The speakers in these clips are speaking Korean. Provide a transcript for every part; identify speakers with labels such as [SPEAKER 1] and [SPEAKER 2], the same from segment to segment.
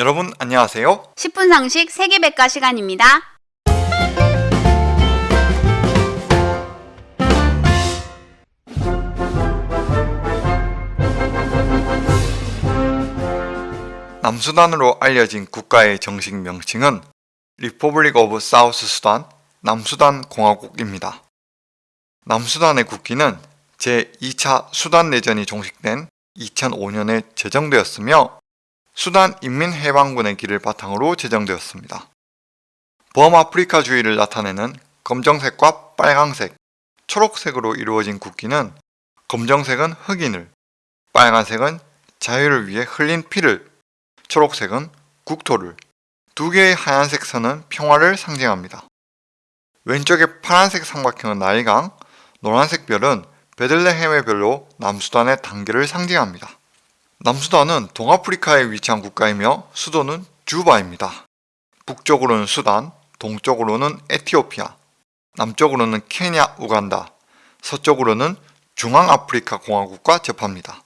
[SPEAKER 1] 여러분 안녕하세요.
[SPEAKER 2] 10분 상식 세계백과 시간입니다.
[SPEAKER 1] 남수단으로 알려진 국가의 정식 명칭은 Republic of South Sudan 남수단 공화국입니다. 남수단의 국기는 제2차 수단 내전이 종식된 2005년에 제정되었으며 수단 인민해방군의 길을 바탕으로 제정되었습니다. 범아프리카 주의를 나타내는 검정색과 빨강색, 초록색으로 이루어진 국기는 검정색은 흑인을, 빨간색은 자유를 위해 흘린 피를, 초록색은 국토를, 두 개의 하얀색 선은 평화를 상징합니다. 왼쪽의 파란색 삼각형은 나일강, 노란색 별은 베들레헴의 별로 남수단의 단계를 상징합니다. 남수단은 동아프리카에 위치한 국가이며 수도는 주바입니다. 북쪽으로는 수단, 동쪽으로는 에티오피아, 남쪽으로는 케냐, 우간다, 서쪽으로는 중앙아프리카 공화국과 접합니다.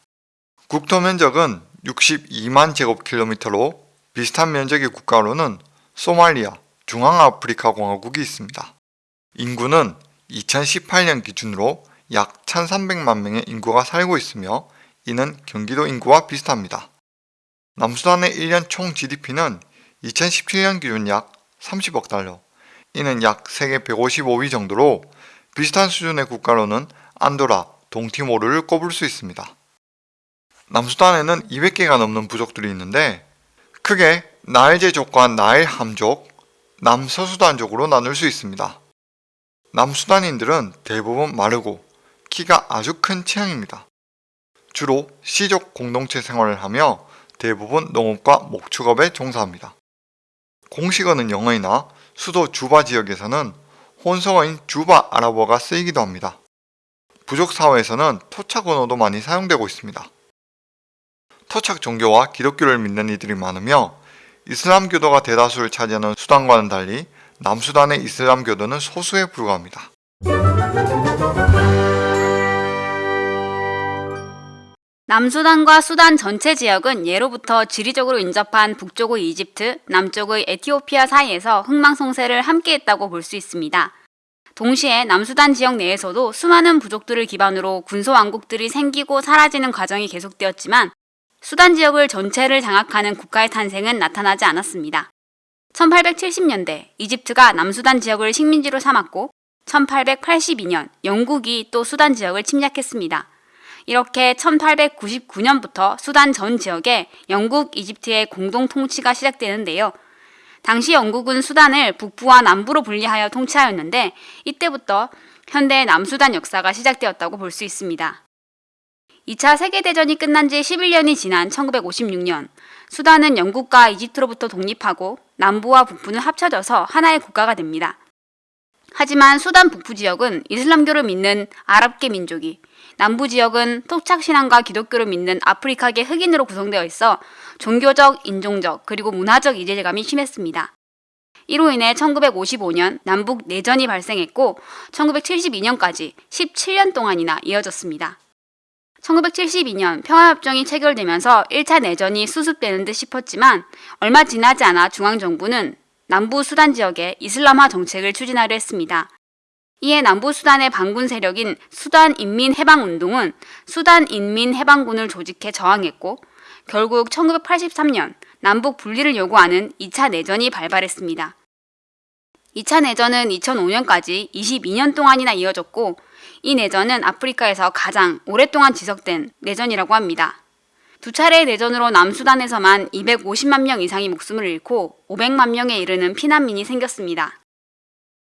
[SPEAKER 1] 국토 면적은 62만 제곱킬로미터로 비슷한 면적의 국가로는 소말리아, 중앙아프리카 공화국이 있습니다. 인구는 2018년 기준으로 약 1300만 명의 인구가 살고 있으며 이는 경기도 인구와 비슷합니다. 남수단의 1년 총 GDP는 2017년 기준 약 30억 달러, 이는 약 세계 155위 정도로 비슷한 수준의 국가로는 안도라, 동티모르를 꼽을 수 있습니다. 남수단에는 200개가 넘는 부족들이 있는데 크게 나일제족과 나일 함족, 남서수단족으로 나눌 수 있습니다. 남수단인들은 대부분 마르고 키가 아주 큰 체형입니다. 주로 시족 공동체 생활을 하며 대부분 농업과 목축업에 종사합니다. 공식어는 영어이나 수도 주바 지역에서는 혼성어인 주바 아랍어가 쓰이기도 합니다. 부족 사회에서는 토착 언어도 많이 사용되고 있습니다. 토착 종교와 기독교를 믿는 이들이 많으며 이슬람교도가 대다수를 차지하는 수단과는 달리 남수단의 이슬람교도는 소수에 불과합니다.
[SPEAKER 2] 남수단과 수단 전체 지역은 예로부터 지리적으로 인접한 북쪽의 이집트, 남쪽의 에티오피아 사이에서 흥망성쇠를 함께했다고 볼 수 있습니다. 동시에 남수단 지역 내에서도 수많은 부족들을 기반으로 군소왕국들이 생기고 사라지는 과정이 계속되었지만 수단 지역을 전체를 장악하는 국가의 탄생은 나타나지 않았습니다. 1870년대 이집트가 남수단 지역을 식민지로 삼았고 1882년 영국이 또 수단 지역을 침략했습니다. 이렇게 1899년부터 수단 전 지역에 영국, 이집트의 공동 통치가 시작되는데요. 당시 영국은 수단을 북부와 남부로 분리하여 통치하였는데 이때부터 현대 남수단 역사가 시작되었다고 볼 수 있습니다. 2차 세계대전이 끝난 지 11년이 지난 1956년 수단은 영국과 이집트로부터 독립하고 남부와 북부는 합쳐져서 하나의 국가가 됩니다. 하지만 수단 북부 지역은 이슬람교를 믿는 아랍계 민족이 남부 지역은 토착신앙과 기독교를 믿는 아프리카계 흑인으로 구성되어 있어 종교적, 인종적, 그리고 문화적 이질감이 심했습니다. 이로 인해 1955년 남북 내전이 발생했고 1972년까지 17년 동안이나 이어졌습니다. 1972년 평화협정이 체결되면서 1차 내전이 수습되는 듯 싶었지만 얼마 지나지 않아 중앙정부는 남부 수단 지역에 이슬람화 정책을 추진하려 했습니다. 이에 남부 수단의 반군 세력인 수단 인민 해방 운동은 수단 인민 해방군을 조직해 저항했고 결국 1983년 남북 분리를 요구하는 2차 내전이 발발했습니다. 2차 내전은 2005년까지 22년 동안이나 이어졌고 이 내전은 아프리카에서 가장 오랫동안 지속된 내전이라고 합니다. 두 차례의 내전으로 남수단에서만 250만 명 이상이 목숨을 잃고 500만 명에 이르는 피난민이 생겼습니다.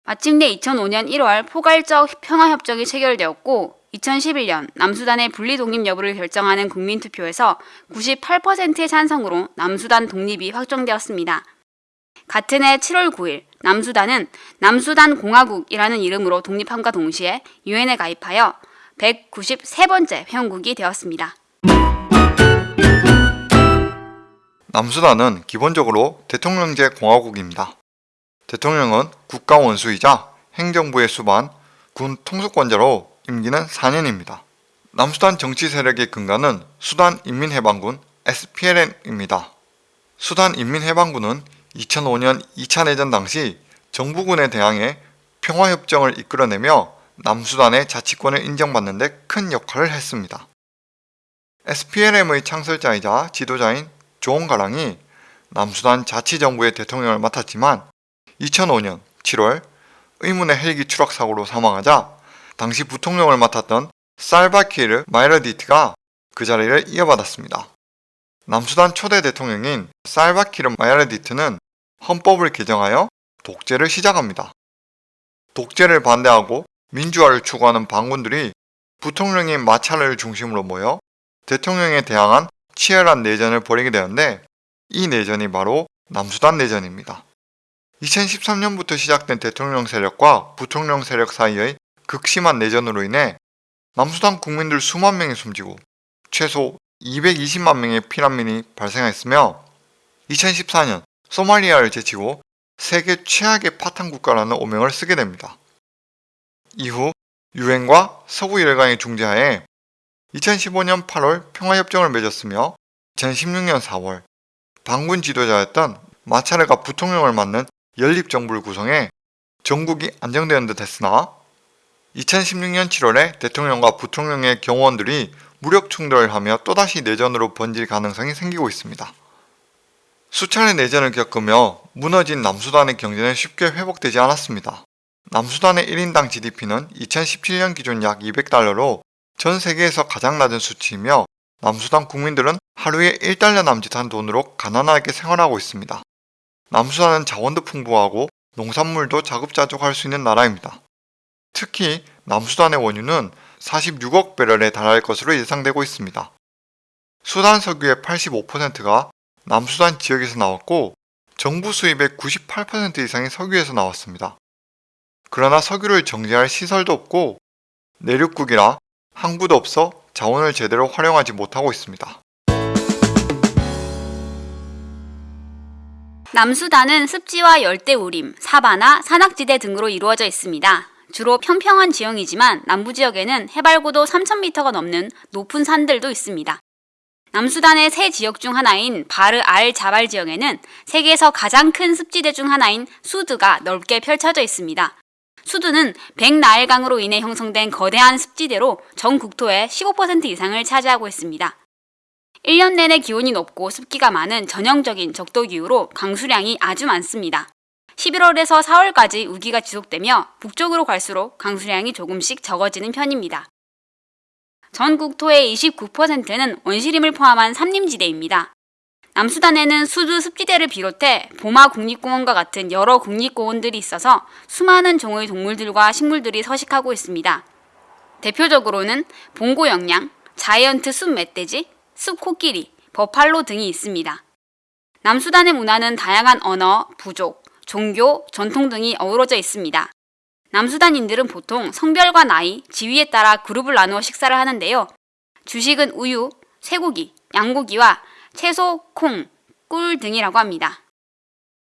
[SPEAKER 2] 마침내 2005년 1월 포괄적 평화협정이 체결되었고 2011년 남수단의 분리 독립 여부를 결정하는 국민투표에서 98%의 찬성으로 남수단 독립이 확정되었습니다. 같은 해 7월 9일 남수단은 남수단 공화국이라는 이름으로 독립함과 동시에 유엔에 가입하여 193번째 회원국이 되었습니다.
[SPEAKER 1] 남수단은 기본적으로 대통령제 공화국입니다. 대통령은 국가 원수이자 행정부의 수반, 군 통수권자로 임기는 4년입니다. 남수단 정치 세력의 근간은 수단 인민해방군 SPLM입니다. 수단 인민해방군은 2005년 2차 내전 당시 정부군에 대항해 평화협정을 이끌어내며 남수단의 자치권을 인정받는 데 큰 역할을 했습니다. SPLM의 창설자이자 지도자인 조홍가랑이 남수단 자치정부의 대통령을 맡았지만 2005년 7월 의문의 헬기 추락 사고로 사망하자 당시 부통령을 맡았던 살바키르 마이러디트가 그 자리를 이어받았습니다. 남수단 초대 대통령인 살바키르 마이러디트는 헌법을 개정하여 독재를 시작합니다. 독재를 반대하고 민주화를 추구하는 반군들이 부통령인 마찰을 중심으로 모여 대통령에 대항한 치열한 내전을 벌이게 되었는데 이 내전이 바로 남수단 내전입니다. 2013년부터 시작된 대통령 세력과 부통령 세력 사이의 극심한 내전으로 인해 남수단 국민들 수만 명이 숨지고 최소 220만 명의 피난민이 발생했으며 2014년 소말리아를 제치고 세계 최악의 파탄 국가라는 오명을 쓰게 됩니다. 이후 유엔과 서구 열강의 중재하에 2015년 8월 평화협정을 맺었으며 2016년 4월 반군 지도자였던 마차르가 부통령을 맡는 연립정부를 구성해 전국이 안정되는 듯 했으나 2016년 7월에 대통령과 부통령의 경호원들이 무력 충돌을 하며 또다시 내전으로 번질 가능성이 생기고 있습니다. 수차례 내전을 겪으며 무너진 남수단의 경제는 쉽게 회복되지 않았습니다. 남수단의 1인당 GDP는 2017년 기준 약 200달러로 전 세계에서 가장 낮은 수치이며 남수단 국민들은 하루에 1달러 남짓한 돈으로 가난하게 생활하고 있습니다. 남수단은 자원도 풍부하고 농산물도 자급자족할 수 있는 나라입니다. 특히 남수단의 원유는 46억 배럴에 달할 것으로 예상되고 있습니다. 수단 석유의 85%가 남수단 지역에서 나왔고 정부 수입의 98% 이상이 석유에서 나왔습니다. 그러나 석유를 정제할 시설도 없고 내륙국이라 항구도 없어 자원을 제대로 활용하지 못하고 있습니다.
[SPEAKER 2] 남수단은 습지와 열대 우림, 사바나, 산악지대 등으로 이루어져 있습니다. 주로 평평한 지형이지만 남부 지역에는 해발고도 3,000m가 넘는 높은 산들도 있습니다. 남수단의 세 지역 중 하나인 바르 알 자발 지역에는 세계에서 가장 큰 습지대 중 하나인 수드가 넓게 펼쳐져 있습니다. 수드는 백나일강으로 인해 형성된 거대한 습지대로 전 국토의 15% 이상을 차지하고 있습니다. 1년 내내 기온이 높고 습기가 많은 전형적인 적도 기후로 강수량이 아주 많습니다. 11월에서 4월까지 우기가 지속되며 북쪽으로 갈수록 강수량이 조금씩 적어지는 편입니다. 전 국토의 29%는 원시림을 포함한 삼림지대입니다. 남수단에는 수두 습지대를 비롯해 보마 국립공원과 같은 여러 국립공원들이 있어서 수많은 종의 동물들과 식물들이 서식하고 있습니다. 대표적으로는 봉고영양, 자이언트 숲 멧돼지, 숲 코끼리, 버팔로 등이 있습니다. 남수단의 문화는 다양한 언어, 부족, 종교, 전통 등이 어우러져 있습니다. 남수단인들은 보통 성별과 나이, 지위에 따라 그룹을 나누어 식사를 하는데요. 주식은 우유, 쇠고기, 양고기와 채소, 콩, 꿀 등이라고 합니다.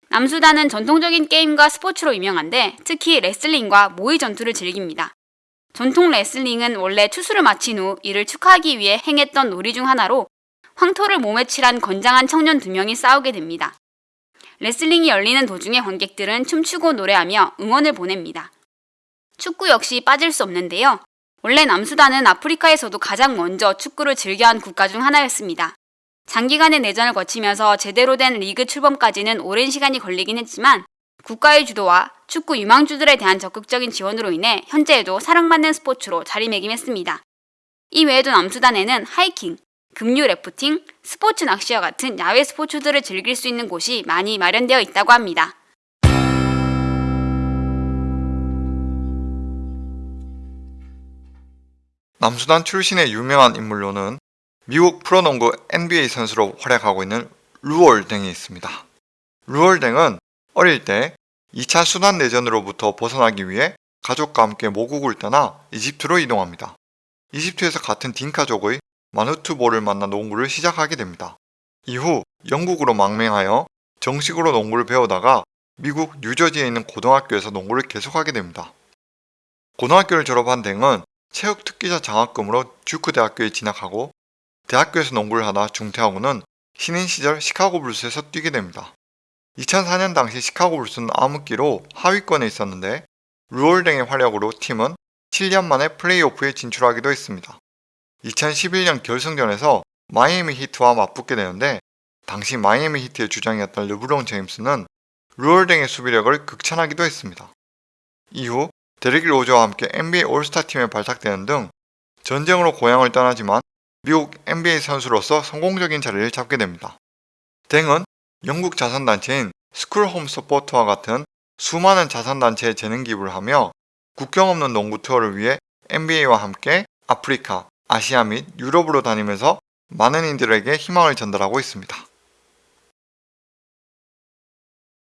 [SPEAKER 2] 남수단은 전통적인 게임과 스포츠로 유명한데 특히 레슬링과 모의 전투를 즐깁니다. 전통 레슬링은 원래 추수를 마친 후 이를 축하하기 위해 행했던 놀이 중 하나로 황토를 몸에 칠한 건장한 청년 두 명이 싸우게 됩니다. 레슬링이 열리는 도중에 관객들은 춤추고 노래하며 응원을 보냅니다. 축구 역시 빠질 수 없는데요. 원래 남수단은 아프리카에서도 가장 먼저 축구를 즐겨한 국가 중 하나였습니다. 장기간의 내전을 거치면서 제대로 된 리그 출범까지는 오랜 시간이 걸리긴 했지만 국가의 주도와 축구 유망주들에 대한 적극적인 지원으로 인해 현재에도 사랑받는 스포츠로 자리매김했습니다. 이 외에도 남수단에는 하이킹, 급류 래프팅, 스포츠 낚시와 같은 야외 스포츠들을 즐길 수 있는 곳이 많이 마련되어 있다고 합니다.
[SPEAKER 1] 남수단 출신의 유명한 인물로는 미국 프로농구 NBA 선수로 활약하고 있는 루올댕이 있습니다. 루올댕은 어릴 때 2차 수단 내전으로부터 벗어나기 위해 가족과 함께 모국을 떠나 이집트로 이동합니다. 이집트에서 같은 딩카족의 마누투보를 만나 농구를 시작하게 됩니다. 이후 영국으로 망명하여 정식으로 농구를 배우다가 미국 뉴저지에 있는 고등학교에서 농구를 계속하게 됩니다. 고등학교를 졸업한 댕은 체육 특기자 장학금으로 듀크 대학교에 진학하고 대학교에서 농구를 하다 중퇴하고는 신인 시절 시카고 불스에서 뛰게 됩니다. 2004년 당시 시카고 불스는 암흑기로 하위권에 있었는데 루올 뎅의 활약으로 팀은 7년 만에 플레이오프에 진출하기도 했습니다. 2011년 결승전에서 마이애미 히트와 맞붙게 되는데 당시 마이애미 히트의 주장이었던 르브론 제임스는 루올 뎅의 수비력을 극찬하기도 했습니다. 이후 데릭 로즈와 함께 NBA 올스타 팀에 발탁되는 등 전쟁으로 고향을 떠나지만 미국 NBA 선수로서 성공적인 자리를 잡게 됩니다. 뎅은 영국 자선단체인 School-Home Support와 같은 수많은 자선단체에 재능 기부를 하며 국경 없는 농구 투어를 위해 NBA와 함께 아프리카, 아시아 및 유럽으로 다니면서 많은 이들에게 희망을 전달하고 있습니다.